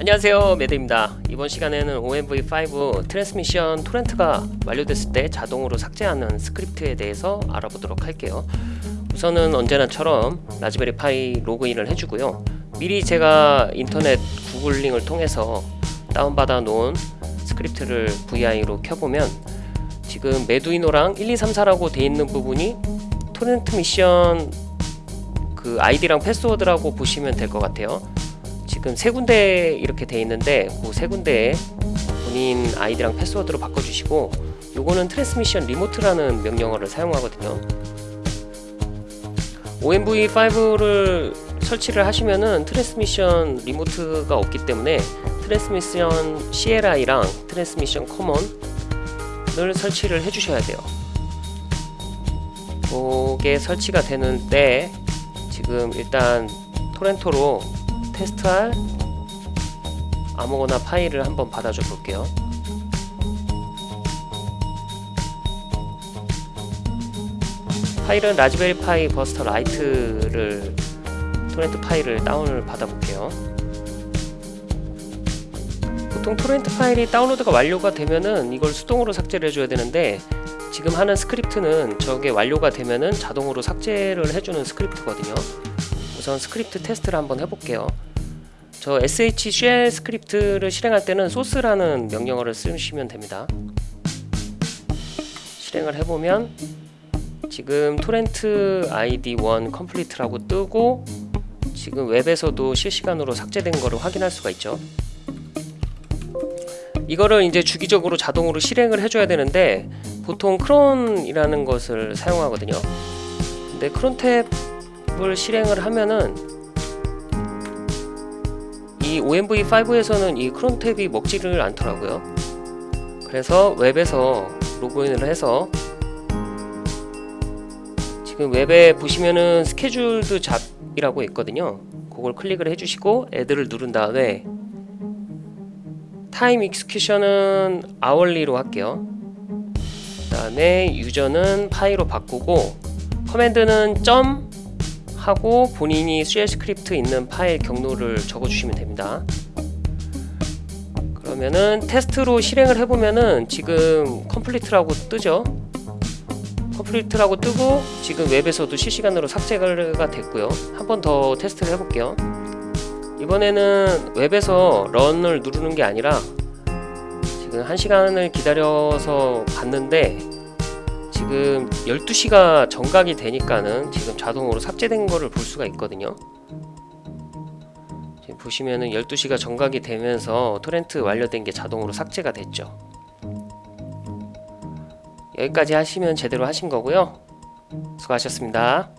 안녕하세요 매드입니다. 이번 시간에는 OMV5 Transmission torrent가 완료됐을 때 자동으로 삭제하는 스크립트에 대해서 알아보도록 할게요. 우선은 언제나처럼 Raspberry Pi 로그인을 해주고요. 미리 제가 인터넷 구글링을 통해서 다운받아 놓은 스크립트를 VI로 켜보면 지금 메두이노랑 1234라고 돼 있는 부분이 토렌트 미션 그 아이디랑 패스워드라고 보시면 될 것 같아요 지금 세 군데 이렇게 돼 있는데 그 세 군데에 본인 아이디랑 패스워드로 바꿔주시고 요거는 Transmission remote라는 명령어를 사용하거든요. OMV5를 설치를 하시면은 Transmission remote가 없기 때문에 트랜스미션 CLI랑 트랜스미션 커먼을 설치를 해주셔야 돼요. 그게 설치가 되는데 지금 일단 torrent로 테스트할 아무거나 파일을 한번 받아줘 볼게요. 파일은 Raspberry Pi Buster Lite를 torrent 파일을 다운을 받아 볼게요. 보통 토렌트 파일이 다운로드가 완료가 되면은 이걸 수동으로 삭제를 해줘야 되는데 지금 하는 스크립트는 저게 완료가 되면은 자동으로 삭제를 해주는 스크립트거든요 우선 스크립트 테스트를 한번 해볼게요. 저 sh shell 스크립트를 실행할 때는 source라는 명령어를 쓰시면 됩니다. 실행을 해보면 지금 토렌트 id1 컴플리트라고 뜨고 지금 웹에서도 실시간으로 삭제된 거를 확인할 수가 있죠. 이거를 이제 주기적으로 자동으로 실행을 해줘야 되는데 보통 cron이라는 것을 사용하거든요. 근데 crontab을 실행을 하면은 이 OMV5에서는 이 crontab이 먹지를 않더라고요. 그래서 웹에서 로그인을 해서 지금 웹에 보시면은 scheduled job이라고 있거든요. 그걸 클릭을 해주시고 add를 누른 다음에 time execution은 hourly로 할게요. 그 다음에 user는 pi로 바꾸고 command는 점 하고 본인이 shell 스크립트 있는 파일 경로를 적어주시면 됩니다. 그러면은 테스트로 실행을 해보면은 지금 complete라고 뜨죠? complete라고 뜨고 지금 웹에서도 실시간으로 삭제가 됐고요. 한 번 더 테스트를 해볼게요. 이번에는 웹에서 런을 누르는 게 아니라 지금 1시간을 기다려서 봤는데 지금 12시가 정각이 되니까는 지금 자동으로 삭제된 거를 볼 수가 있거든요. 지금 보시면은 12시가 정각이 되면서 토렌트 완료된 게 자동으로 삭제가 됐죠. 여기까지 하시면 제대로 하신 거고요. 수고하셨습니다